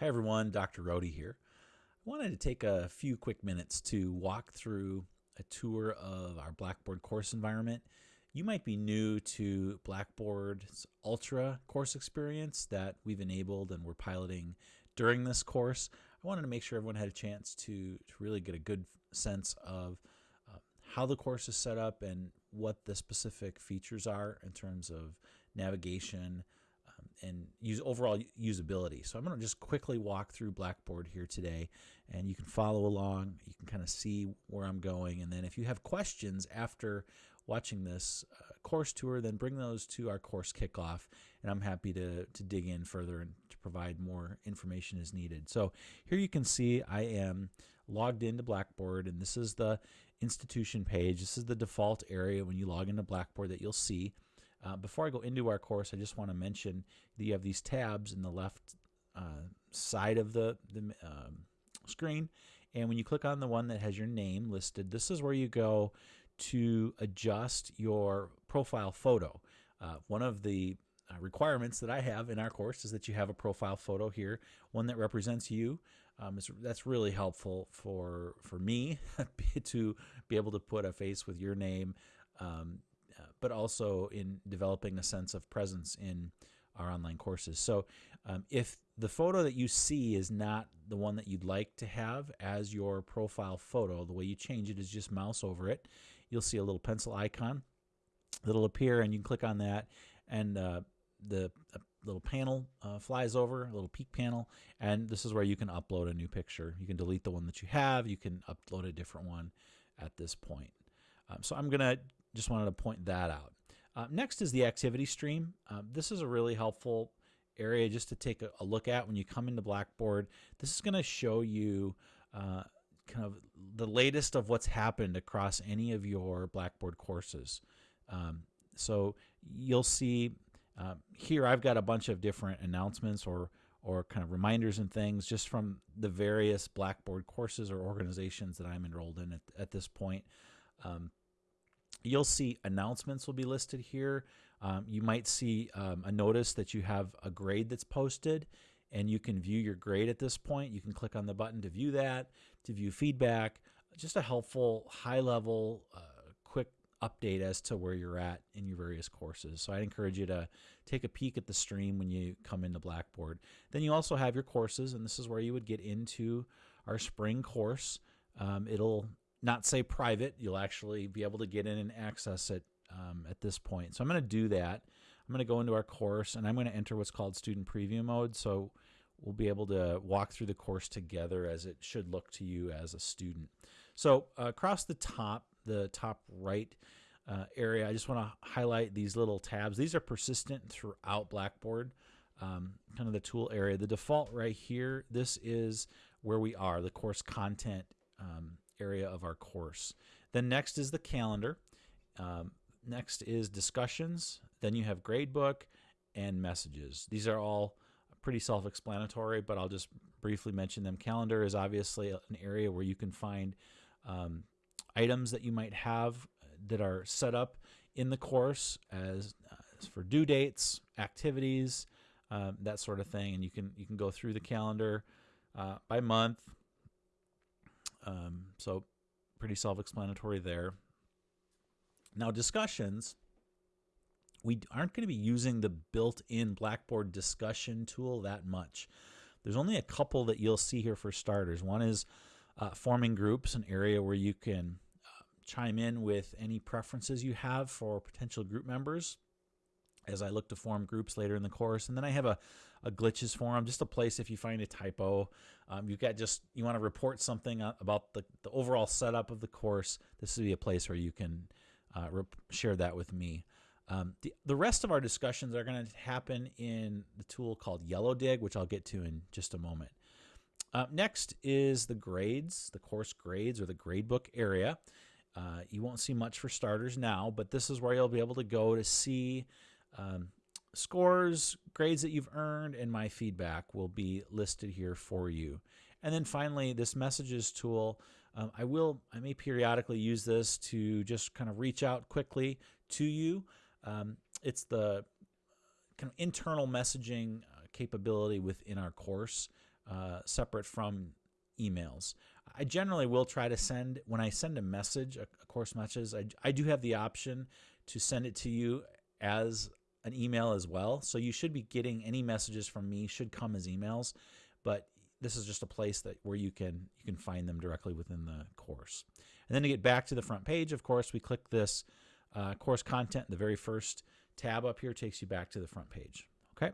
Hi everyone, Dr. Rohde here. I wanted to take a few quick minutes to walk through a tour of our Blackboard course environment. You might be new to Blackboard's Ultra course experience that we've enabled and we're piloting during this course. I wanted to make sure everyone had a chance to, to really get a good sense of uh, how the course is set up and what the specific features are in terms of navigation, and use overall usability. So I'm going to just quickly walk through Blackboard here today and you can follow along. You can kind of see where I'm going. And then if you have questions after watching this uh, course tour, then bring those to our course kickoff and I'm happy to, to dig in further and to provide more information as needed. So here you can see I am logged into Blackboard and this is the institution page. This is the default area when you log into Blackboard that you'll see. Uh, before I go into our course, I just want to mention that you have these tabs in the left uh, side of the, the um, screen. And when you click on the one that has your name listed, this is where you go to adjust your profile photo. Uh, one of the uh, requirements that I have in our course is that you have a profile photo here, one that represents you. Um, that's really helpful for for me to be able to put a face with your name um, but also in developing a sense of presence in our online courses. So um, if the photo that you see is not the one that you'd like to have as your profile photo, the way you change it is just mouse over it. You'll see a little pencil icon that'll appear and you can click on that and uh, the little panel uh, flies over, a little peek panel, and this is where you can upload a new picture. You can delete the one that you have, you can upload a different one at this point. Um, so I'm going to just wanted to point that out. Uh, next is the activity stream. Uh, this is a really helpful area just to take a, a, look at when you come into Blackboard. This is going to show you uh, kind of the latest of what's happened across any of your Blackboard courses. Um, so you'll see uh, here I've got a bunch of different announcements or or kind of reminders and things just from the various Blackboard courses or organizations that I'm enrolled in at, at this point. Um, You'll see announcements will be listed here. Um, you might see um, a notice that you have a grade that's posted and you can view your grade at this point. You can click on the button to view that, to view feedback. Just a helpful, high level, uh, quick update as to where you're at in your various courses. So I'd encourage you to take a peek at the stream when you come into Blackboard. Then you also have your courses, and this is where you would get into our spring course. Um, it'll not say private. You'll actually be able to get in and access it um, at this point. So I'm going to do that. I'm going to go into our course and I'm going to enter what's called student preview mode. So we'll be able to walk through the course together as it should look to you as a student. So uh, across the top, the top right uh, area, I just want to highlight these little tabs. These are persistent throughout Blackboard, um, kind of the tool area. The default right here, this is where we are, the course content um, area of our course. Then next is the calendar. Um, next is discussions. Then you have gradebook and messages. These are all pretty self-explanatory, but I'll just briefly mention them. Calendar is obviously an area where you can find um, items that you might have that are set up in the course as, uh, as for due dates, activities, uh, that sort of thing, and you can you can go through the calendar uh, by month, um, so pretty self-explanatory there. Now discussions, we aren't going to be using the built-in Blackboard discussion tool that much. There's only a couple that you'll see here for starters. One is uh, forming groups, an area where you can uh, chime in with any preferences you have for potential group members as I look to form groups later in the course. And then I have a, a glitches forum, just a place if you find a typo. Um, you've got just, you want to report something uh, about the, the overall setup of the course. This would be a place where you can uh, share that with me. Um, the, the rest of our discussions are going to happen in the tool called Yellowdig, which I'll get to in just a moment. Uh, next is the grades, the course grades or the gradebook area. Uh, you won't see much for starters now, but this is where you'll be able to go to see um, scores, grades that you've earned, and my feedback will be listed here for you. And then finally, this messages tool, um, I will, I may periodically use this to just kind of reach out quickly to you. Um, it's the kind of internal messaging uh, capability within our course. uh, separate from emails. I generally will try to send, when I send a message, a, course message, I, I do have the option to send it to you as an email as well. So you should be getting any messages from me should come as emails, but this is just a place that where you can you can find them directly within the course. And then to get back to the front page, of course, we click this uh, course content. The very first tab up here takes you back to the front page. Okay.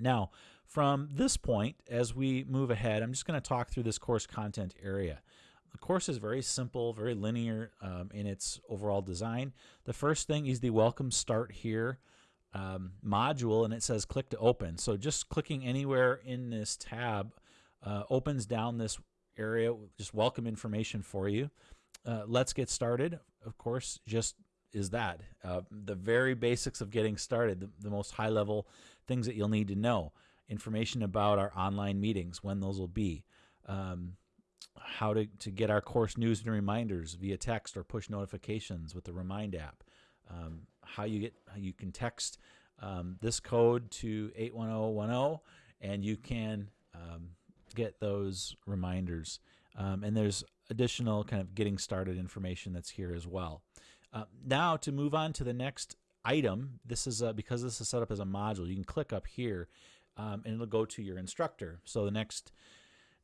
Now, from this point, as we move ahead, I'm just going to talk through this course content area. The course is very simple, very linear um, in its overall design. The first thing is the Welcome Start Here um, module, and it says click to open. So just clicking anywhere in this tab uh, opens down this area, just welcome information for you. Uh, let's get started. Of course, just is that uh, the very basics of getting started, the, the most high level things that you'll need to know. Information about our online meetings, when those will be. Um, how to, to get our course news and reminders via text or push notifications with the Remind app. Um, how you get how you can text um, this code to 81010 and you can um, get those reminders. Um, and there's additional kind of getting started information that's here as well. Uh, now to move on to the next item, this is a, because this is set up as a module, you can click up here um, and it'll go to your instructor. So the next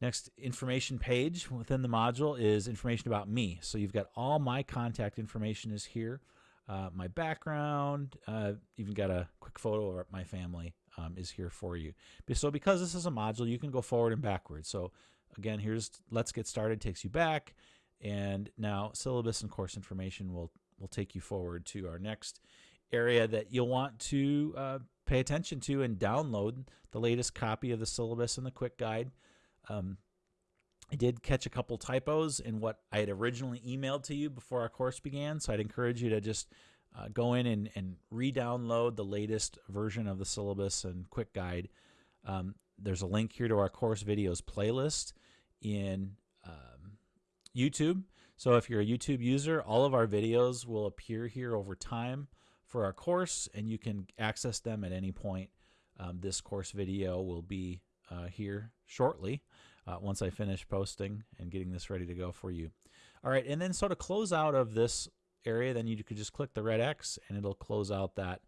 Next information page within the module is information about me. So you've got all my contact information is here. Uh, my background, uh, even got a quick photo of my family um, is here for you. So because this is a module, you can go forward and backwards. So again, here's let's get started, takes you back. And now syllabus and course information will, will take you forward to our next area that you'll want to uh, pay attention to and download the latest copy of the syllabus and the quick guide. Um, I did catch a couple typos in what I had originally emailed to you before our course began, so I'd encourage you to just uh, go in and, and re-download the latest version of the syllabus and quick guide. Um, there's a link here to our course videos playlist in um, YouTube. So if you're a YouTube user, all of our videos will appear here over time for our course, and you can access them at any point. Um, this course video will be uh, here shortly uh, once I finish posting and getting this ready to go for you. All right, and then so to close out of this area, then you could just click the red X and it'll close out that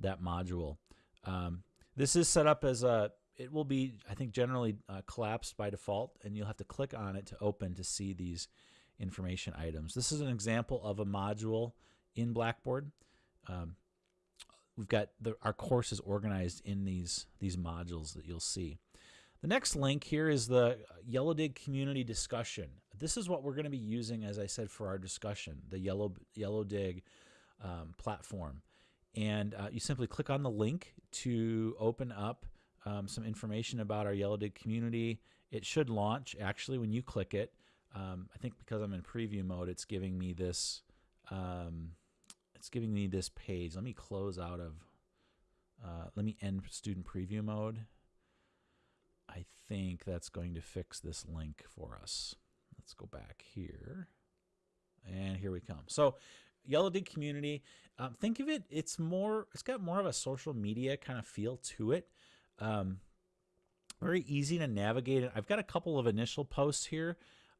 that module. Um, this is set up as a, it will be, I think, generally uh, collapsed by default, and you'll have to click on it to open to see these information items. This is an example of a module in Blackboard. Um, we've got the, our courses organized in these these modules that you'll see. The next link here is the Yellowdig community discussion. This is what we're going to be using, as I said, for our discussion, the Yellow, Yellowdig um, platform. And uh, you simply click on the link to open up um, some information about our Yellowdig community. It should launch actually when you click it. Um, I think because I'm in preview mode, it's giving me this. Um, it's giving me this page. Let me close out of. Uh, let me end student preview mode. I think that's going to fix this link for us. Let's go back here. And here we come. So Yellowdig community, um, think of it, it's more, it's got more of a social media kind of feel to it. Um, very easy to navigate. I've got a couple of initial posts here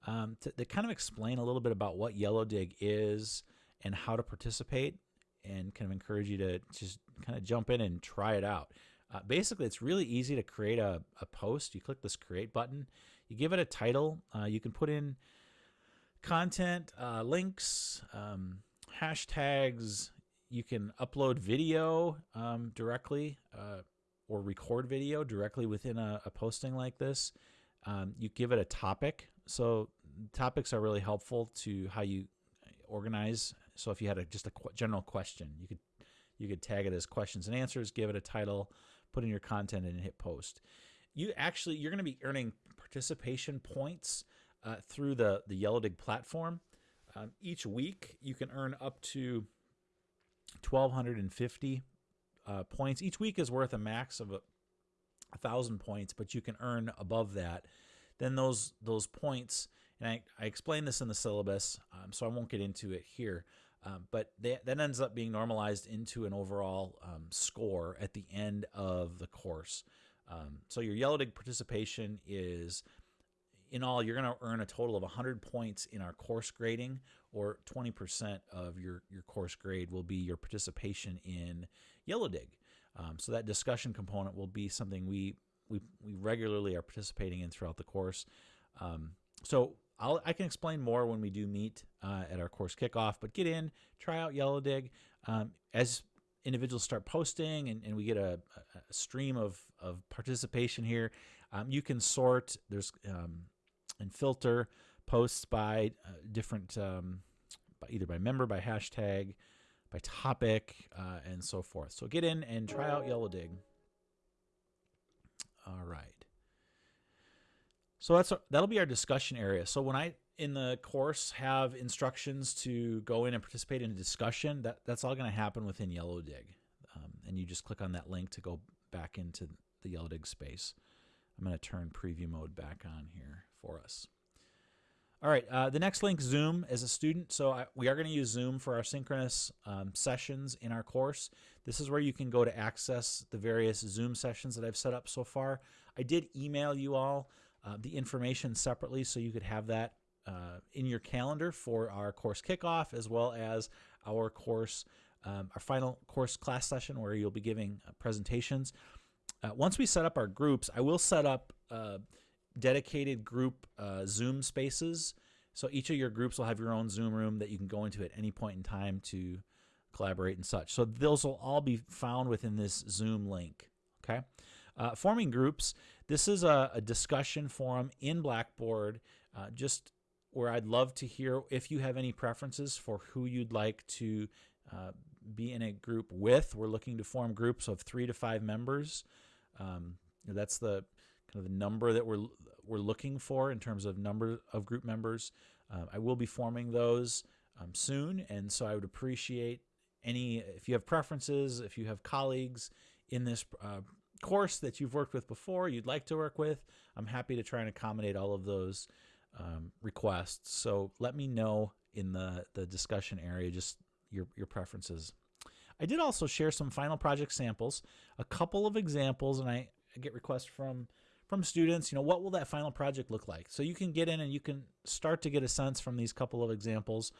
um, to, to kind of explain a little bit about what Yellowdig is and how to participate and kind of encourage you to just kind of jump in and try it out. Uh, basically, it's really easy to create a, a post. You click this create button, you give it a title, uh, you can put in content, uh, links, um, hashtags, you can upload video um, directly uh, or record video directly within a, a posting like this. Um, you give it a topic. So topics are really helpful to how you organize. So if you had a, just a qu general question, you could you could tag it as questions and answers, give it a title, put in your content and hit post. You actually you're going to be earning participation points uh, through the the Yellowdig platform. Um, each week you can earn up to 1,250 uh, points. Each week is worth a max of a, a thousand points, but you can earn above that. Then those those points, and I, I explained this in the syllabus, um, so I won't get into it here. Um, but they, that ends up being normalized into an overall um, score at the end of the course. Um, so your Yellowdig participation is in all, you're going to earn a total of 100 points in our course grading, or 20% of your, your course grade will be your participation in Yellowdig. Um, so that discussion component will be something we, we, we regularly are participating in throughout the course. Um, so I'll, i can explain more when we do meet uh, at our course kickoff, but get in, try out Yellowdig. Um, as individuals start posting and, and we get a, a, stream of, of participation here, um, you can sort, there's um, and filter posts by uh, different, um, by either by member, by hashtag, by topic, uh, and so forth. So get in and try out Yellowdig. All right. So that's that'll be our discussion area. So when I in the course have instructions to go in and participate in a discussion, that that's all going to happen within Yellowdig, um, and you just click on that link to go back into the Yellowdig space. I'm going to turn preview mode back on here for us. All right, uh, the next link, Zoom, as a student. So I, we are going to use Zoom for our synchronous um, sessions in our course. This is where you can go to access the various Zoom sessions that I've set up so far. I did email you all uh, the information separately so you could have that uh, in your calendar for our course kickoff as well as our course, um, our final course class session where you'll be giving uh, presentations. Uh, once we set up our groups, I will set up uh, dedicated group Zoom spaces. So each of your groups will have your own Zoom room that you can go into at any point in time to collaborate and such. So those will all be found within this Zoom link. Okay. Uh, forming groups. This is a, a discussion forum in Blackboard, uh, just where I'd love to hear if you have any preferences for who you'd like to uh, be in a group with. We're looking to form groups of three to five members. Um, that's the kind of the number that we're we're looking for in terms of number of group members. Uh, I will be forming those um, soon, and so I would appreciate any if you have preferences, if you have colleagues in this uh, course that you've worked with before, you'd like to work with. I'm happy to try and accommodate all of those um, requests. So let me know in the the discussion area just your your preferences. I did also share some final project samples, a couple of examples, and I, get requests from from students, you know, what will that final project look like? So you can get in and you can start to get a sense from these couple of examples.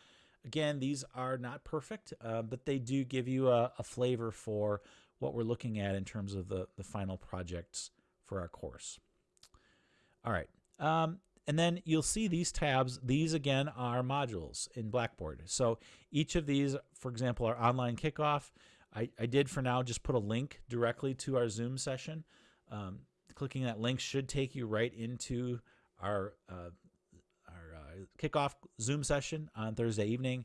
Again, these are not perfect, uh, but they do give you a, a, flavor for what we're looking at in terms of the, the final projects for our course. All right. Um, and then you'll see these tabs. These, again, are modules in Blackboard. So each of these, for example, our online kickoff, I, I did for now just put a link directly to our Zoom session. Um, clicking that link should take you right into our uh, our uh, kickoff Zoom session on Thursday evening.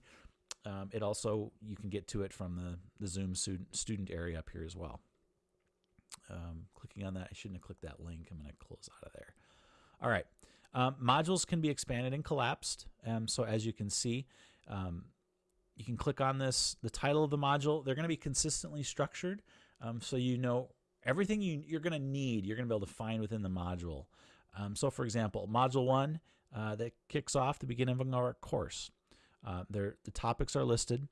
Um, it also you can get to it from the the Zoom student student area up here as well. Um, clicking on that, I shouldn't have clicked that link. I'm going to close out of there. All right, um, modules can be expanded and collapsed. Um, so as you can see, um, you can click on this, the title of the module. They're going to be consistently structured, um, so you know everything you, you're going to need, you're going to be able to find within the module. Um, so for example, module one, uh, that kicks off the beginning of our course. Uh, there, the topics are listed.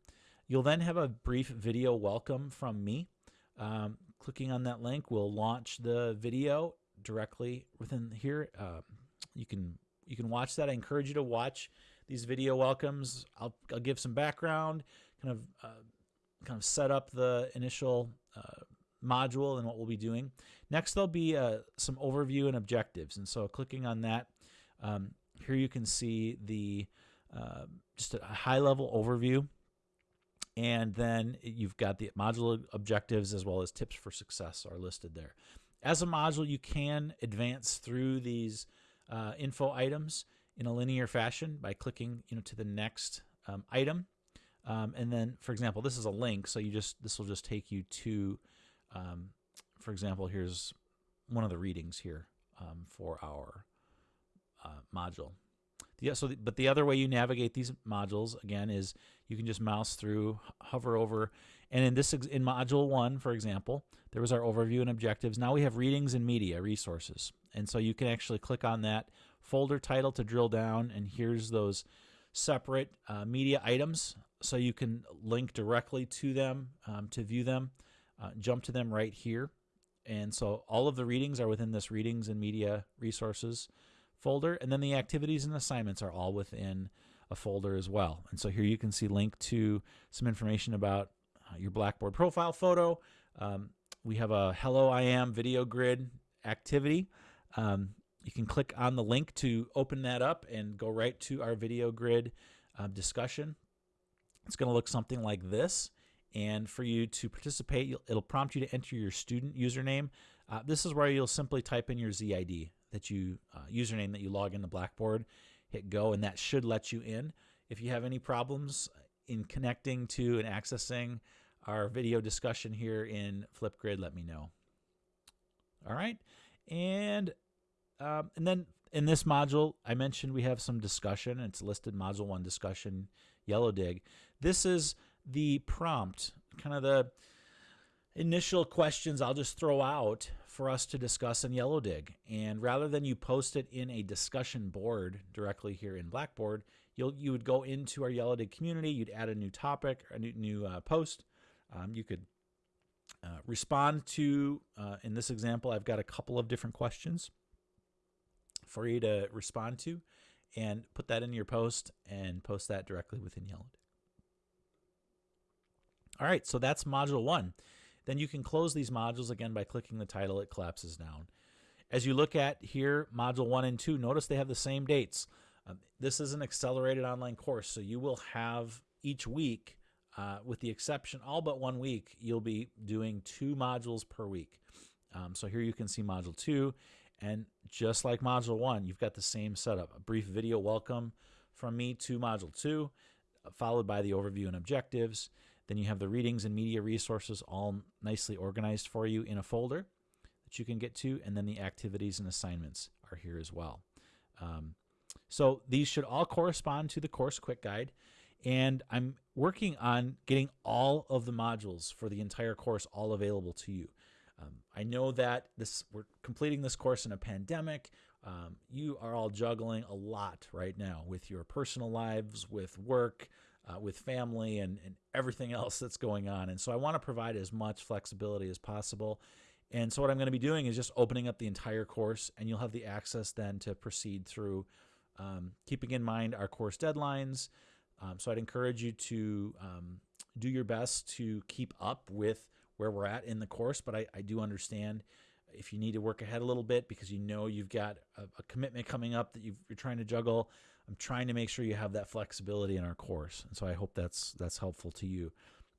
You'll then have a brief video welcome from me. Um, clicking on that link will launch the video directly within here. Uh, you can you can watch that. I encourage you to watch these video welcomes. I'll, I'll give some background, kind of uh, kind of set up the initial uh, module and what we'll be doing. Next, there'll be uh, some overview and objectives. And so clicking on that, um, here you can see the just a high level overview. And then you've got the module objectives as well as tips for success are listed there. As a module, you can advance through these uh, info items in a linear fashion by clicking you know, to the next um, item. Um, and then, for example, this is a link, so you just this will just take you to um, for example, here's one of the readings here um, for our uh, module. Yeah, so the, but the other way you navigate these modules again is you can just mouse through, hover over, and in this in module one, for example, there was our overview and objectives. Now we have readings and media resources, and so you can actually click on that folder title to drill down, and here's those separate uh, media items, so you can link directly to them um, to view them uh, jump to them right here. And so all of the readings are within this readings and media resources folder. And then the activities and assignments are all within a folder as well. And so here you can see link to some information about uh, your Blackboard profile photo. Um, we have a Hello I Am video grid activity. Um, you can click on the link to open that up and go right to our video grid uh, discussion. It's going to look something like this. And for you to participate, it'll prompt you to enter your student username. Uh, this is where you'll simply type in your ZID, that you uh, username that you log into Blackboard, hit go, and that should let you in. If you have any problems in connecting to and accessing our video discussion here in Flipgrid, let me know. All right, and um, and then in this module, I mentioned we have some discussion. It's listed Module 1 discussion, Yellowdig. This is the prompt, kind of the initial questions I'll just throw out for us to discuss in Yellowdig. And rather than you post it in a discussion board directly here in Blackboard, you'll you would go into our Yellowdig community, you'd add a new topic, a new, new uh, post. Um, you could uh, respond to, uh, in this example, I've got a couple of different questions for you to respond to and put that in your post and post that directly within Yellow All right, so that's module one. Then you can close these modules again by clicking the title, it collapses down. As you look at here, module one and two, notice they have the same dates. Um, this is an accelerated online course, so you will have each week, uh, with the exception, all but one week, you'll be doing two modules per week. Um, so here you can see module two, and just like module one, you've got the same setup. A brief video welcome from me to module two, followed by the overview and objectives. Then you have the readings and media resources all nicely organized for you in a folder that you can get to. And then the activities and assignments are here as well. Um, so these should all correspond to the course quick guide. And I'm working on getting all of the modules for the entire course all available to you. Um, I know that this we're completing this course in a pandemic. Um, you are all juggling a lot right now with your personal lives, with work, uh, with family, and, and everything else that's going on. And so I want to provide as much flexibility as possible. And so what I'm going to be doing is just opening up the entire course, and you'll have the access then to proceed through, um, keeping in mind our course deadlines. Um, so I'd encourage you to um, do your best to keep up with where we're at in the course, but I, I do understand if you need to work ahead a little bit because you know you've got a, a commitment coming up that you are trying to juggle. I'm trying to make sure you have that flexibility in our course, and so I hope that's that's helpful to you.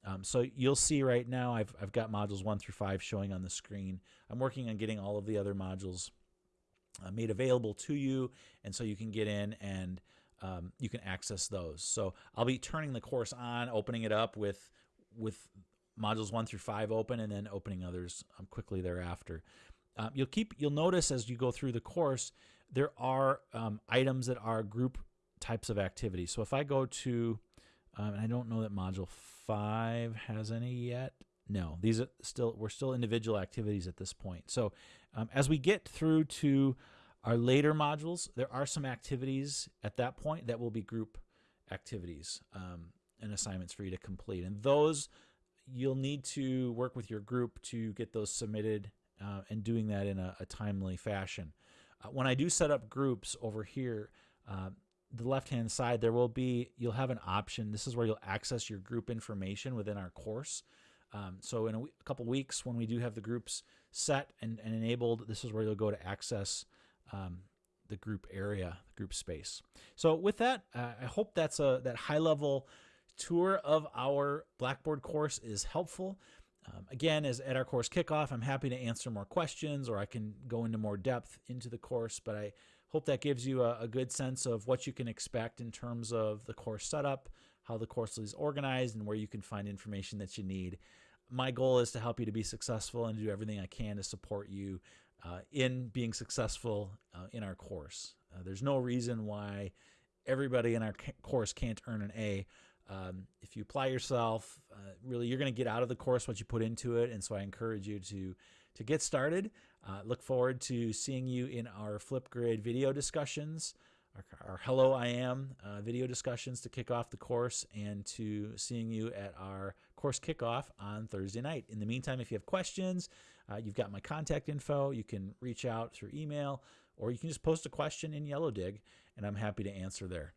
Um, so you'll see right now I've I've got modules one through five showing on the screen. I'm working on getting all of the other modules uh, made available to you, and so you can get in and um, you can access those. So I'll be turning the course on, opening it up with with modules one through five open and then opening others um, quickly thereafter. Uh, you'll keep you'll notice as you go through the course there are um, items that are group types of activities. So if I go to um, and I don't know that module five has any yet. No, these are still we're still individual activities at this point. So um, as we get through to our later modules, there are some activities at that point that will be group activities um, and assignments for you to complete, and those you'll need to work with your group to get those submitted uh, and doing that in a, a timely fashion. Uh, when I do set up groups over here, uh, the left hand side, there will be, you'll have an option. This is where you'll access your group information within our course. Um, so in a, couple weeks, when we do have the groups set and, and enabled, this is where you'll go to access um, the group area, the group space. So with that, uh, I hope that's a that high level tour of our Blackboard course is helpful. Um, again, as at our course kickoff, I'm happy to answer more questions or I can go into more depth into the course, but I hope that gives you a, a good sense of what you can expect in terms of the course setup, how the course is organized, and where you can find information that you need. My goal is to help you to be successful and do everything I can to support you uh, in being successful uh, in our course. Uh, there's no reason why everybody in our course can't earn an A. Um, if you apply yourself, uh, really, you're going to get out of the course what you put into it. And so I encourage you to to get started. Uh, look forward to seeing you in our Flipgrid video discussions, our, our Hello I Am uh, video discussions to kick off the course, and to seeing you at our course kickoff on Thursday night. In the meantime, if you have questions, uh, you've got my contact info. You can reach out through email or you can just post a question in Yellowdig, and I'm happy to answer there.